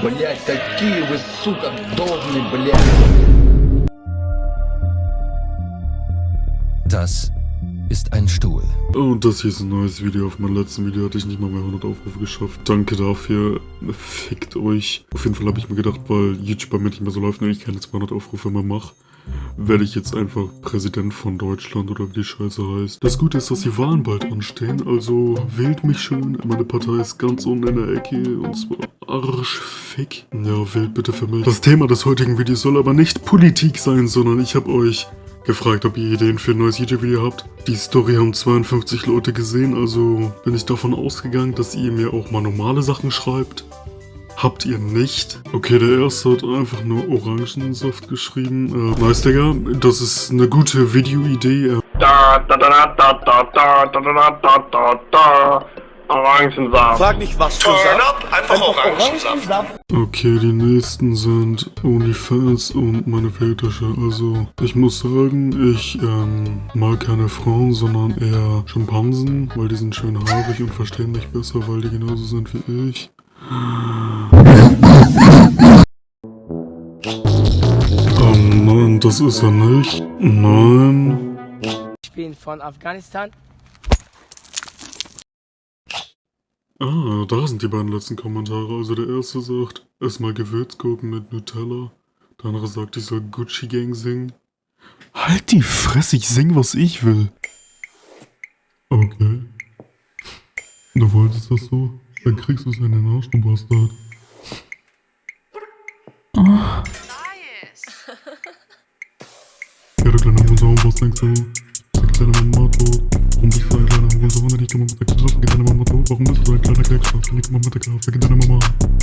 Блять, какие вы, сука, долбные, блядь. Das ist ein Stuhl. Und das hier ist ein neues Video. Auf meinem letzten Video hatte ich nicht mal mehr 100 Aufrufe geschafft. Danke dafür. Fickt euch. Auf jeden Fall habe ich mir gedacht, weil YouTube bei mir nicht mehr so läuft und ich keine 200 Aufrufe mehr mache, werde ich jetzt einfach Präsident von Deutschland oder wie die Scheiße heißt. Das Gute ist, dass die Wahlen bald anstehen, also wählt mich schön. Meine Partei ist ganz unten in der Ecke und zwar Arschfick. Ja, wählt bitte für mich. Das Thema des heutigen Videos soll aber nicht Politik sein, sondern ich habe euch gefragt, ob ihr Ideen für ein neues YouTube-Video habt. Die Story haben 52 Leute gesehen, also bin ich davon ausgegangen, dass ihr mir auch mal normale Sachen schreibt. Habt ihr nicht? Okay, der erste hat einfach nur Orangensaft geschrieben. Äh, nice, Digga. Das ist eine gute Videoidee. Äh, Da, da, da, da, da, da, da, da, da, da, da. Orangensaft. Frag nicht was für Turn Saft. up, einfach Orangensaft. Okay, die nächsten sind OnlyFans und meine Fetische. Also, ich muss sagen, ich ähm, mag keine Frauen, sondern eher Schimpansen, weil die sind schön haarig und verstehen mich besser, weil die genauso sind wie ich. Oh nein, das ist er nicht. Nein. Ich bin von Afghanistan. Ah, da sind die beiden letzten Kommentare. Also der erste sagt, erstmal Gewürzgurken mit Nutella. Der andere sagt, ich soll Gucci Gang singen. Halt die Fresse, ich sing, was ich will. Okay. Du wolltest das so? Dann kriegst du es in den Arsch, du Bastard. Ah. Ja, du kleiner Hurensohn, was denkst du? Fick deine Mama Και μου μεταξύ σα και δεν είμαι μόνο του. Έχουμε το δάκρυα να κλέξω. Και νίκη μου μεταξύ σα και δεν είμαι μόνο του.